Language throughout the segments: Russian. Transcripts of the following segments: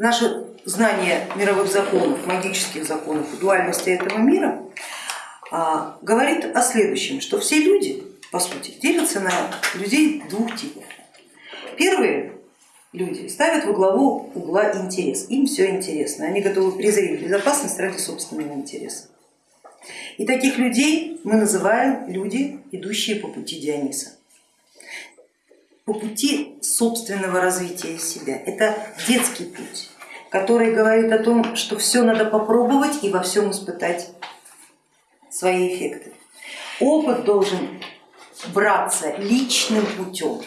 наше знание мировых законов, магических законов дуальности этого мира а, говорит о следующем, что все люди, по сути, делятся на людей двух типов. Первые люди ставят во главу угла интерес, им все интересно, они готовы презреть безопасность ради собственного интереса. И таких людей мы называем люди, идущие по пути Диониса по пути собственного развития себя. Это детский путь, который говорит о том, что все надо попробовать и во всем испытать свои эффекты. Опыт должен браться личным путем.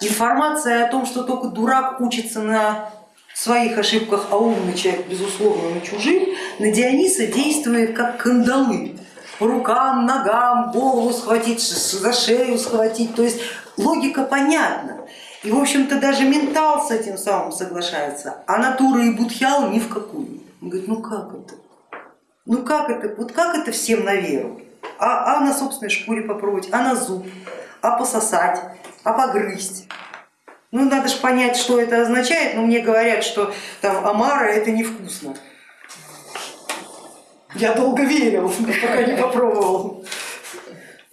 Информация о том, что только дурак учится на своих ошибках, а умный человек, безусловно, на чужих, на Диониса действует как кандалы. По рукам, ногам, голову схватить, за шею схватить. То есть логика понятна. И в общем-то даже ментал с этим самым соглашается, а натура и будхял ни в какую. Он говорит, ну как это? Ну как это? Вот как это всем на веру? А, а на собственной шкуре попробовать, а на зуб, а пососать, а погрызть. Ну надо же понять, что это означает, но мне говорят, что там омара это невкусно. Я долго верил, пока не попробовал.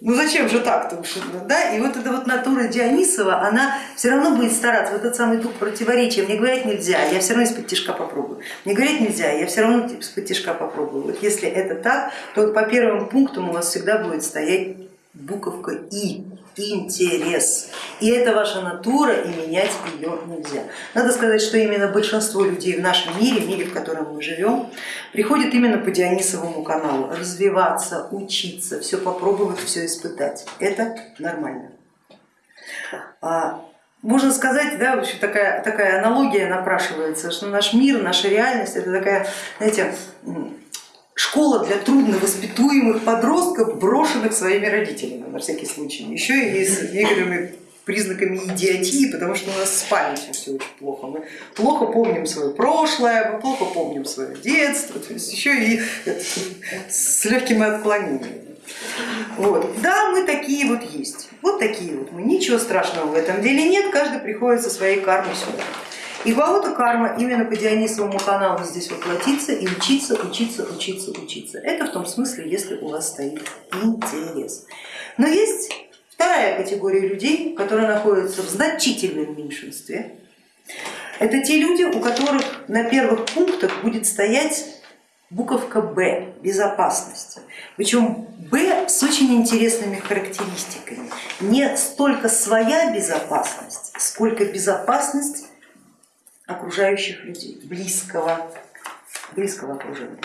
Ну зачем же так-то уж, да? И вот эта вот натура Дионисова, она все равно будет стараться, вот этот самый дух противоречия, мне говорить нельзя, я все равно из-под тяжка попробую. Мне говорить нельзя, я все равно из-под тяжка попробую. Вот если это так, то по первым пунктам у вас всегда будет стоять буковка И интерес. И это ваша натура, и менять ее нельзя. Надо сказать, что именно большинство людей в нашем мире, в мире, в котором мы живем, приходит именно по Дионисовому каналу. Развиваться, учиться, все попробовать, все испытать. Это нормально. А, можно сказать, да, в общем, такая, такая аналогия напрашивается, что наш мир, наша реальность это такая, знаете, школа для трудновоспитуемых подростков, брошенных своими родителями, на всякий случай, еще и с некоторыми признаками идиотии, потому что у нас с памятью все очень плохо. Мы плохо помним свое прошлое, мы плохо помним свое детство, то есть еще и с легкими отклонениями. Вот. Да, мы такие вот есть, вот такие вот мы, ничего страшного в этом деле нет, каждый приходит со своей кармой сюда. И кого-то карма именно по Дионисовому каналу здесь воплотиться и учиться, учиться, учиться, учиться. Это в том смысле, если у вас стоит интерес. Но есть вторая категория людей, которые находятся в значительном меньшинстве. Это те люди, у которых на первых пунктах будет стоять буковка Б, безопасность. Причем Б с очень интересными характеристиками. Не столько своя безопасность, сколько безопасность окружающих людей, близкого, близкого окружения.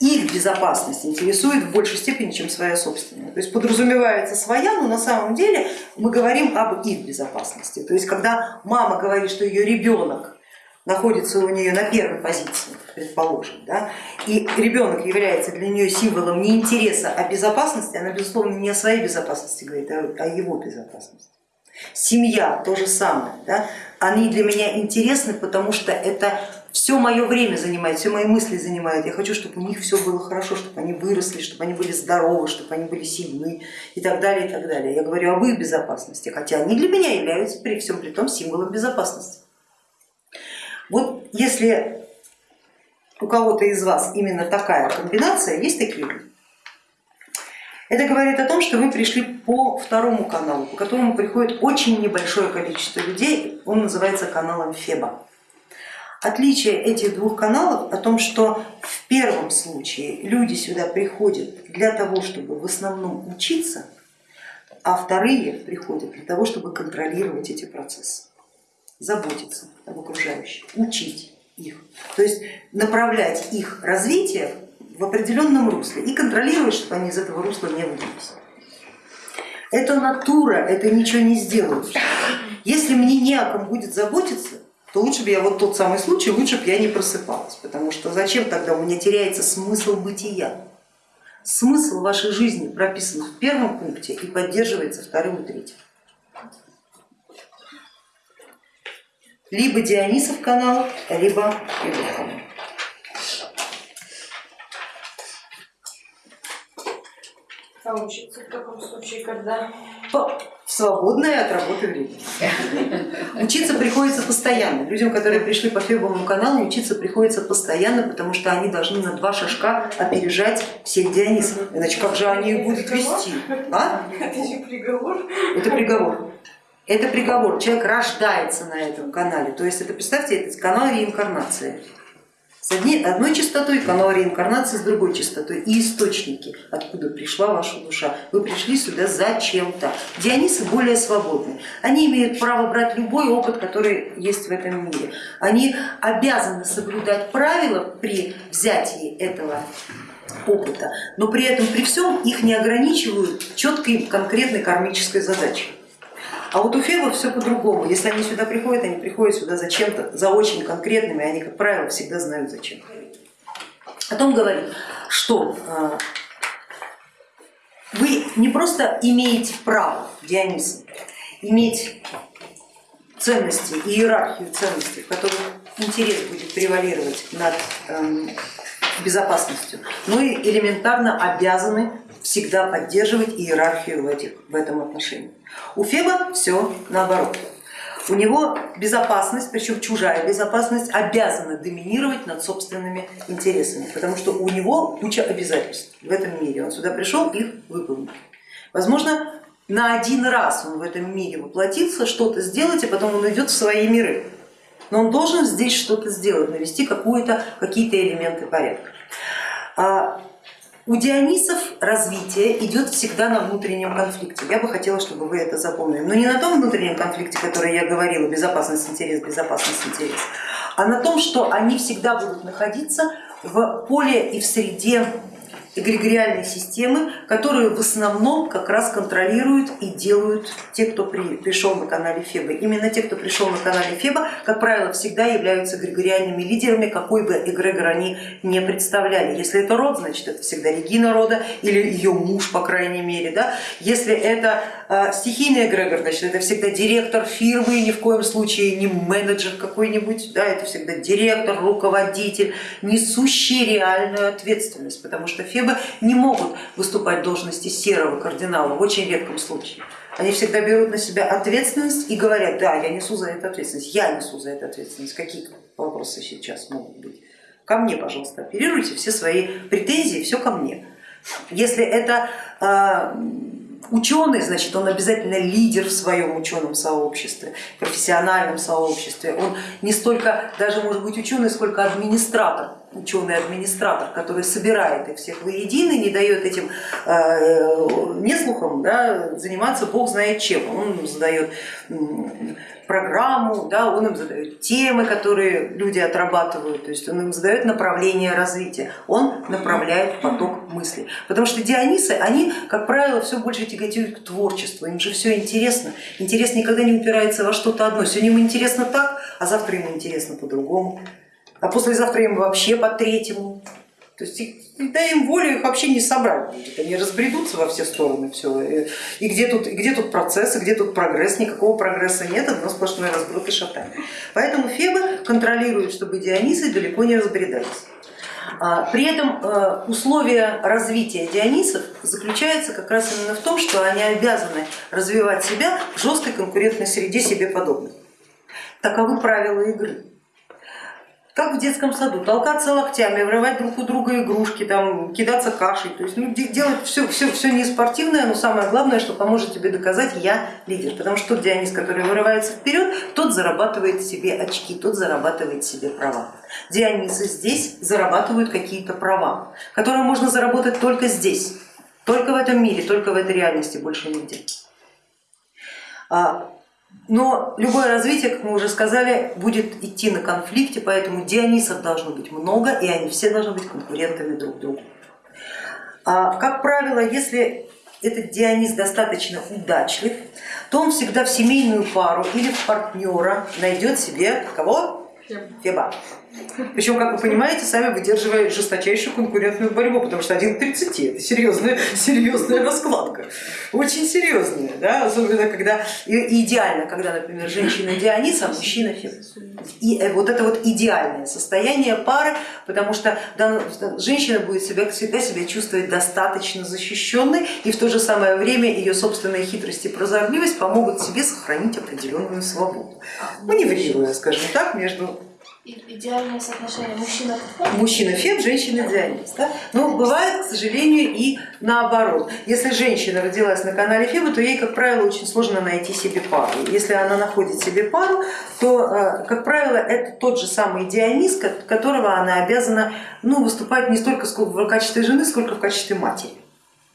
Их безопасность интересует в большей степени, чем своя собственная. То есть подразумевается своя, но на самом деле мы говорим об их безопасности. То есть когда мама говорит, что ее ребенок находится у нее на первой позиции, предположим, да, и ребенок является для нее символом не интереса, а безопасности, она безусловно не о своей безопасности говорит, а о его безопасности. Семья то же самое, да? они для меня интересны, потому что это все мое время занимает, все мои мысли занимают. Я хочу, чтобы у них все было хорошо, чтобы они выросли, чтобы они были здоровы, чтобы они были сильны и так далее, и так далее. Я говорю об их безопасности, хотя они для меня являются при всем при том символом безопасности. Вот если у кого-то из вас именно такая комбинация, есть такие люди, это говорит о том, что вы пришли по второму каналу, по которому приходит очень небольшое количество людей, он называется каналом Феба. Отличие этих двух каналов о том, что в первом случае люди сюда приходят для того, чтобы в основном учиться, а вторые приходят для того, чтобы контролировать эти процессы, заботиться об окружающих, учить их, то есть направлять их развитие в определенном русле и контролировать, чтобы они из этого русла не выбились. Это натура, это ничего не сделают. Если мне не о ком будет заботиться, то лучше бы я вот тот самый случай, лучше бы я не просыпалась, потому что зачем тогда у меня теряется смысл бытия? Смысл вашей жизни прописан в первом пункте и поддерживается вторым и третьим. Либо Дионисов канал, либо Федор учиться в таком случае когда? В свободное от работы время. Учиться приходится постоянно. Людям, которые пришли по Фебовому каналу, учиться приходится постоянно, потому что они должны на два шажка опережать всех Дионисов. Иначе как же они их будут вести? А? Это же приговор. Это приговор. Это приговор. Человек рождается на этом канале. То есть это, представьте, это канал реинкарнации с одни, одной частотой, канал реинкарнации с другой частотой и источники, откуда пришла ваша душа. Вы пришли сюда зачем-то. Дионисы более свободны. Они имеют право брать любой опыт, который есть в этом мире. Они обязаны соблюдать правила при взятии этого опыта, но при этом при всем их не ограничивают четкой конкретной кармической задачей. А у фебов все по-другому. Если они сюда приходят, они приходят сюда за чем-то, за очень конкретными, они, как правило, всегда знают зачем. Потом говорит, что а, вы не просто имеете право, Дионис, иметь ценности, иерархию ценностей, в которых интерес будет превалировать над эм, безопасностью, но и элементарно обязаны всегда поддерживать иерархию в, этих, в этом отношении. У Феба все наоборот. У него безопасность, причем чужая безопасность, обязана доминировать над собственными интересами, потому что у него куча обязательств в этом мире. Он сюда пришел их выполнить. Возможно, на один раз он в этом мире воплотился, что-то сделать, и потом он идет в свои миры. Но он должен здесь что-то сделать, навести какие-то элементы порядка. У Дионисов развитие идет всегда на внутреннем конфликте. Я бы хотела, чтобы вы это запомнили. Но не на том внутреннем конфликте, который я говорила, безопасность, интерес, безопасность, интерес, а на том, что они всегда будут находиться в поле и в среде эгрегориальной системы, которую в основном как раз контролируют и делают те, кто при, пришел на канале Феба. Именно те, кто пришел на канале Феба, как правило, всегда являются эгрегориальными лидерами, какой бы эгрегор они не представляли. Если это род, значит это всегда Регина рода или ее муж, по крайней мере. Да? Если это э, стихийный эгрегор, значит это всегда директор фирмы, ни в коем случае не менеджер какой-нибудь, да, это всегда директор, руководитель, несущий реальную ответственность, потому что Феба Фебы не могут выступать в должности серого кардинала в очень редком случае. Они всегда берут на себя ответственность и говорят, да, я несу за это ответственность, я несу за это ответственность. Какие вопросы сейчас могут быть? Ко мне, пожалуйста, оперируйте все свои претензии, все ко мне. Если это а, ученый, значит, он обязательно лидер в своем ученом сообществе, профессиональном сообществе. Он не столько даже может быть ученый, сколько администратор, ученый-администратор, который собирает их всех воедино, не дает этим э, неслухам да, заниматься бог знает чем. Он задает программу, да, он им задает темы, которые люди отрабатывают, то есть он им задает направление развития, он направляет поток мыслей. Потому что Дионисы, они, как правило, все больше тяготеют к творчеству, им же все интересно. Интерес никогда не упирается во что-то одно. Сегодня ему интересно так, а завтра ему интересно по-другому, а послезавтра ему вообще по третьему. То есть дай им волю, их вообще не собрать будет, они разбредутся во все стороны. Все. И где тут, где тут процессы, где тут прогресс, никакого прогресса нет, одно сплошное разброд и шатание. Поэтому Фебы контролируют, чтобы Дионисы далеко не разбредались. А, при этом э, условия развития Дионисов заключается как раз именно в том, что они обязаны развивать себя в жесткой конкурентной среде себе подобных. Таковы правила игры как в детском саду, толкаться локтями, врывать друг у друга игрушки, там, кидаться кашей, то есть ну, делать все, все, все не спортивное, но самое главное, что поможет тебе доказать, я лидер, потому что тот Дионис, который вырывается вперед, тот зарабатывает себе очки, тот зарабатывает себе права. Дионисы здесь зарабатывают какие-то права, которые можно заработать только здесь, только в этом мире, только в этой реальности, больше нигде. Но любое развитие, как мы уже сказали, будет идти на конфликте, поэтому Дионисов должно быть много, и они все должны быть конкурентами друг другу. А, как правило, если этот Дионис достаточно удачлив, то он всегда в семейную пару или в партнера найдет себе кого? Феба. Причем, как вы понимаете, сами выдерживая жесточайшую конкурентную борьбу, потому что один к 30 это серьезная, серьезная раскладка. Очень серьезная, да? особенно когда и идеально, когда, например, женщина Дионис, а мужчина Фебус. И э, вот это вот идеальное состояние пары, потому что да, женщина будет себя, всегда себя чувствовать достаточно защищенной, и в то же самое время ее собственные хитрости и прозорливость помогут себе сохранить определенную свободу. Маневрируя, скажем так, между Идеальное соотношение мужчина к мужчина феб, женщина дионис. Да? Но бывает, к сожалению, и наоборот. Если женщина родилась на канале Феба, то ей, как правило, очень сложно найти себе пару. Если она находит себе пару, то, э, как правило, это тот же самый ко- которого она обязана ну, выступать не столько в качестве жены, сколько в качестве матери.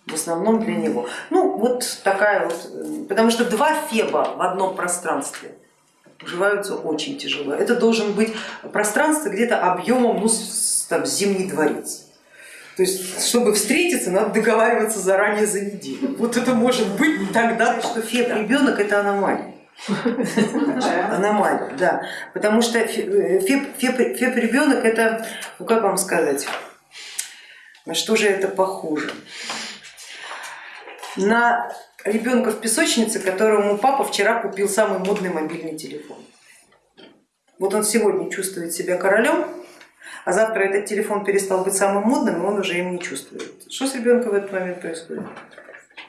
В основном для него. Ну, вот такая вот, э, потому что два Феба в одном пространстве уживаются очень тяжело. Это должен быть пространство где-то объемом ну, там, зимний дворец. То есть, чтобы встретиться, надо договариваться заранее за неделю. Вот это может быть тогда, что феб ребенок это аномалия. Аномалия, да. Потому что феб, феб, феб ребенок это, ну как вам сказать, на что же это похоже? На ребенка в песочнице, которому папа вчера купил самый модный мобильный телефон. Вот он сегодня чувствует себя королем, а завтра этот телефон перестал быть самым модным, и он уже им не чувствует. Что с ребенком в этот момент происходит?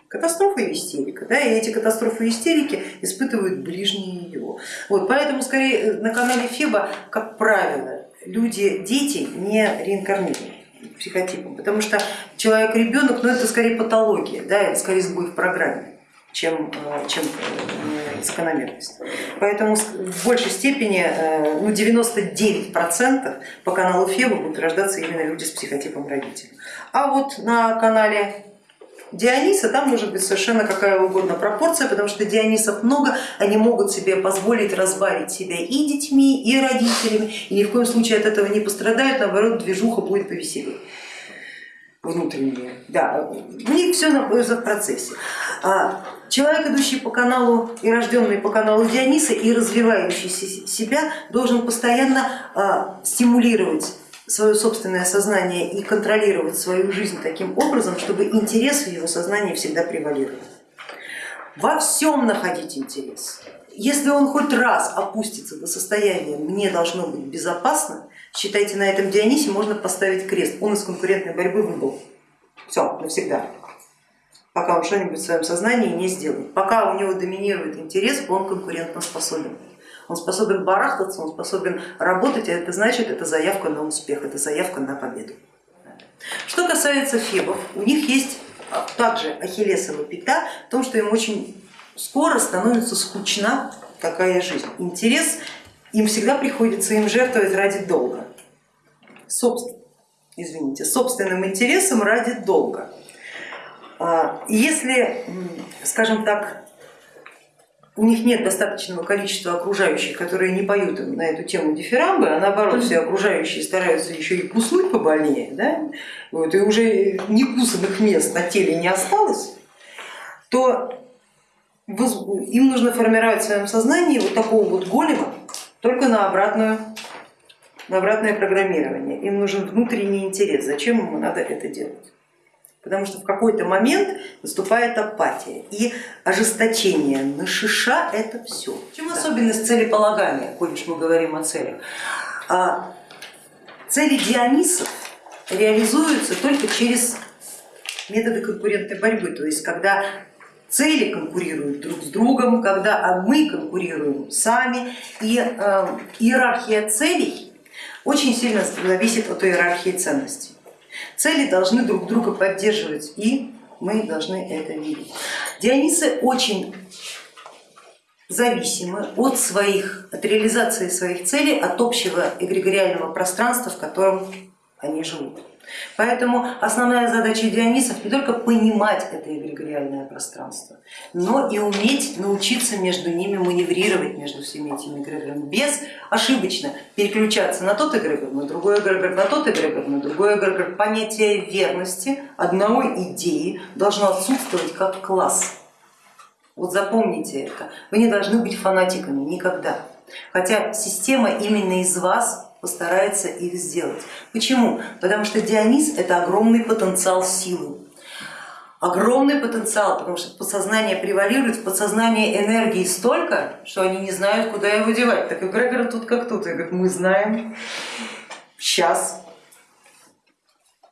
Катастрофа и истерика, да, и эти катастрофы и истерики испытывают ближние его. Вот, поэтому скорее на канале Феба, как правило, люди, дети не реинкарнированы психотипом, потому что человек-ребенок, ну это скорее патология, да, это скорее сбой в программе, чем, чем закономерность. Поэтому в большей степени, ну 99% по каналу Феба будут рождаться именно люди с психотипом родителей. А вот на канале Диониса там может быть совершенно какая угодно пропорция, потому что Дионисов много, они могут себе позволить разбавить себя и детьми, и родителями, и ни в коем случае от этого не пострадают, наоборот, движуха будет повеселее внутренние. Да, у них все находится в процессе. Человек, идущий по каналу и рожденный по каналу Диониса и развивающий себя, должен постоянно стимулировать свое собственное сознание и контролировать свою жизнь таким образом, чтобы интерес в его сознании всегда превалировал. Во всем находить интерес. Если он хоть раз опустится до состояния «мне должно быть безопасно», считайте, на этом Дионисе можно поставить крест, он из конкурентной борьбы выбыл. Все, навсегда. Пока он что-нибудь в своем сознании не сделает. Пока у него доминирует интерес, он конкурентно способен. Он способен барахтаться, он способен работать, а это значит, это заявка на успех, это заявка на победу. Что касается фебов, у них есть также ахиллесова пята в том, что им очень скоро становится скучна такая жизнь. Интерес им всегда приходится им жертвовать ради долга. Собственно, извините, собственным интересом ради долга. Если, скажем так, у них нет достаточного количества окружающих, которые не поют на эту тему дифирамбы, а наоборот все окружающие стараются еще и куснуть побольнее, да? вот, и уже некусанных мест на теле не осталось, то им нужно формировать в своем сознании вот такого вот голема, только на, обратную, на обратное программирование. Им нужен внутренний интерес, зачем ему надо это делать потому что в какой-то момент наступает апатия и ожесточение. На шиша это все. В чем особенность целеполагания, коль уж мы говорим о целях? А цели Дионисов реализуются только через методы конкурентной борьбы, то есть когда цели конкурируют друг с другом, когда мы конкурируем сами, и э, иерархия целей очень сильно зависит от иерархии ценностей. Цели должны друг друга поддерживать, и мы должны это видеть. Дионисы очень зависимы от, своих, от реализации своих целей, от общего эгрегориального пространства, в котором они живут. Поэтому основная задача Дионисов не только понимать это эгрегориальное пространство, но и уметь научиться между ними маневрировать между всеми этими эгрегорами, без ошибочно переключаться на тот эгрегор, на другой эгрегор, на тот эгрегор, на другой эгрегор. Понятие верности одной идеи должно отсутствовать как класс. Вот запомните это, вы не должны быть фанатиками никогда, хотя система именно из вас постарается их сделать. Почему? Потому что Дионис это огромный потенциал силы, огромный потенциал, потому что подсознание превалирует, в подсознании энергии столько, что они не знают, куда его девать. Так и Грегор тут как тут, я говорю, мы знаем, сейчас.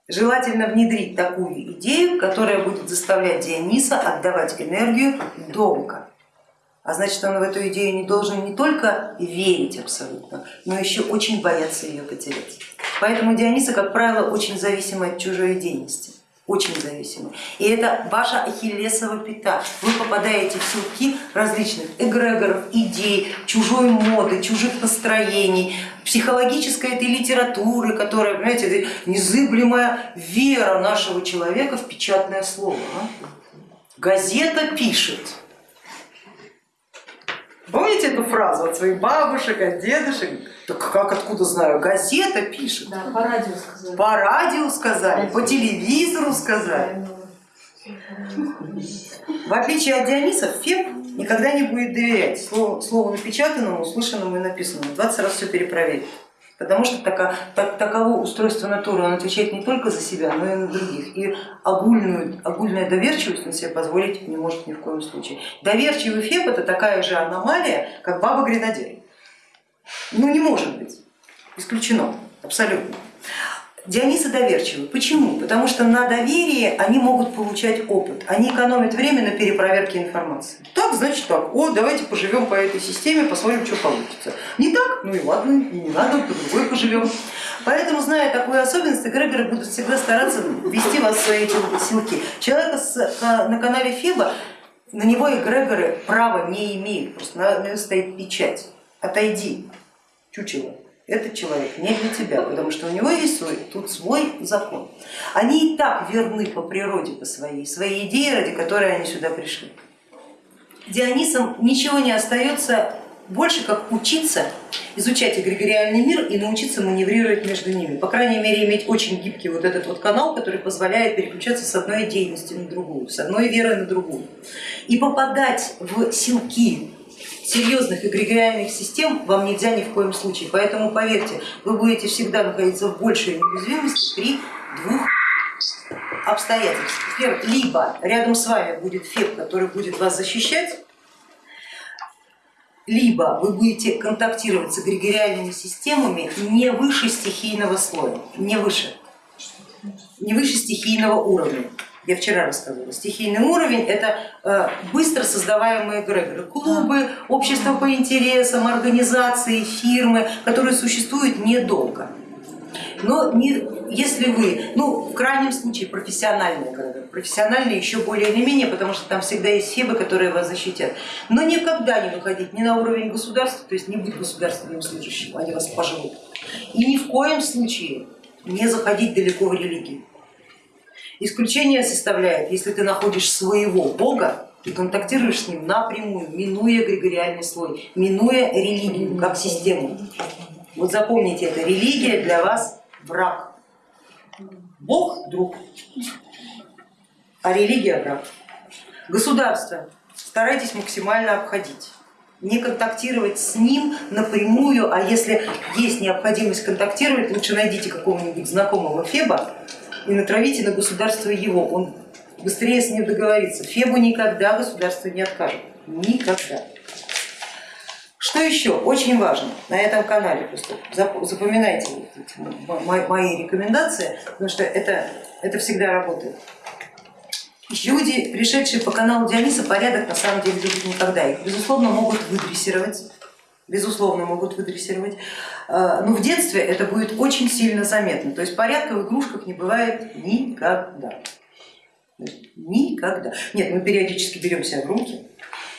Желательно внедрить такую идею, которая будет заставлять Диониса отдавать энергию долго. А значит, он в эту идею не должен не только верить абсолютно, но еще очень бояться ее потерять. Поэтому Диониса, как правило, очень зависима от чужой деятельности очень зависимы. И это ваша ахиллесова пята. Вы попадаете в силки различных эгрегоров, идей, чужой моды, чужих настроений, психологической этой литературы, которая, понимаете, незыблемая вера нашего человека в печатное слово. А? Газета пишет. Помните эту фразу от своих бабушек, от дедушек? Так как, откуда знаю? Газета пишет. Да, по радио сказали. По радио сказали, по телевизору сказали. В отличие от Диониса, Феб никогда не будет доверять слову, слову напечатанному, услышанному и написанному. 20 раз все перепроверить. Потому что тако, так, таково устройство натуры, он отвечает не только за себя, но и на других. И огульную, огульная доверчивость он себе позволить не может ни в коем случае. Доверчивый Феб это такая же аномалия, как баба-гренадер. Ну не может быть, исключено, абсолютно. Дионисы доверчивы. Почему? Потому что на доверии они могут получать опыт, они экономят время на перепроверке информации. Так, значит так, о, давайте поживем по этой системе, посмотрим, что получится. Не так? Ну и ладно, не надо, по другой поживем. Поэтому, зная такую особенность, эгрегоры будут всегда стараться ввести вас в свои силки. Человека на канале Феба, на него эгрегоры права не имеют, просто на него стоит печать. Отойди, чучело этот человек не для тебя, потому что у него есть свой, тут свой закон. Они и так верны по природе, по своей, своей идее, ради которой они сюда пришли. Дионисам ничего не остается больше, как учиться изучать эгрегориальный мир и научиться маневрировать между ними. По крайней мере, иметь очень гибкий вот этот вот канал, который позволяет переключаться с одной деятельности на другую, с одной веры на другую. И попадать в силки серьезных эгрегориальных систем вам нельзя ни в коем случае. Поэтому поверьте, вы будете всегда находиться в большей неуязвимости при двух обстоятельствах. Первое, либо рядом с вами будет феб, который будет вас защищать, либо вы будете контактировать с эгрегориальными системами не выше стихийного слоя, не выше, не выше стихийного уровня я вчера рассказывала, стихийный уровень это э, быстро создаваемые эгрегоры, клубы, общества по интересам, организации, фирмы, которые существуют недолго. Но не, если вы, ну в крайнем случае профессиональные эгрегоры, профессиональные еще более или менее, потому что там всегда есть фебы, которые вас защитят, но никогда не выходить ни на уровень государства, то есть не быть государственным служащим, они вас пожрут, и ни в коем случае не заходить далеко в религию. Исключение составляет, если ты находишь своего бога, ты контактируешь с ним напрямую, минуя эгрегориальный слой, минуя религию как систему. Вот запомните это, религия для вас враг. Бог друг, а религия враг. Государство старайтесь максимально обходить не контактировать с ним напрямую, а если есть необходимость контактировать, лучше найдите какого-нибудь знакомого Феба, и натравите на государство его, он быстрее с ним договорится. Фебу никогда государство не откажет, никогда. Что еще очень важно на этом канале, просто запоминайте мои рекомендации, потому что это, это всегда работает. Люди, пришедшие по каналу Диониса, порядок на самом деле любят никогда. Их, безусловно, могут выдрессировать, безусловно, могут выдрессировать. А, но в детстве это будет очень сильно заметно. То есть порядка в игрушках не бывает никогда. Никогда. Нет, мы периодически берем себя в руки,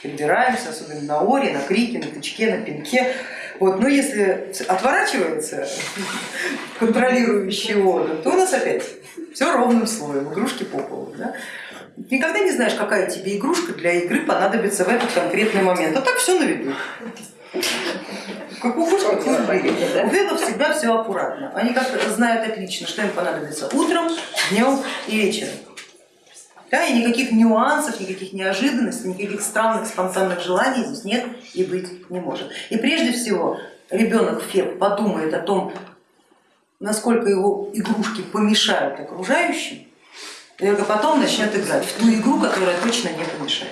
прибираемся, особенно на оре, на крике, на тычке, на пинке. Вот, но если отворачивается контролирующий орган, то у нас опять все ровным слоем, игрушки по полу. Да? Никогда не знаешь, какая тебе игрушка для игры понадобится в этот конкретный момент. А так все на виду. Как у вебов всегда все аккуратно. Они как знают отлично, что им понадобится утром, днем и вечером. Да, и никаких нюансов, никаких неожиданностей, никаких странных спонтанных желаний здесь нет и быть не может. И прежде всего ребенок Феб подумает о том, насколько его игрушки помешают окружающим, и только потом начнет играть в ту игру, которая точно не помешает.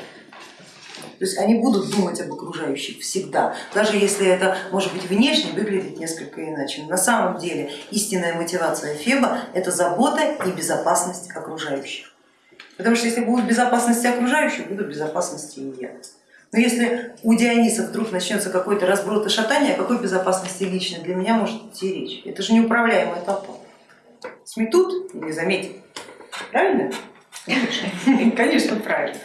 То есть они будут думать об окружающих всегда, даже если это может быть внешне выглядит несколько иначе. Но на самом деле истинная мотивация Феба это забота и безопасность окружающих. Потому что если будет безопасность окружающих, буду в безопасности и я. Но если у Диониса вдруг начнется какой-то разброд и шатание, о какой безопасности лично для меня может идти речь? Это же неуправляемая толпа. Сметут и не заметят. Правильно? Конечно, правильно.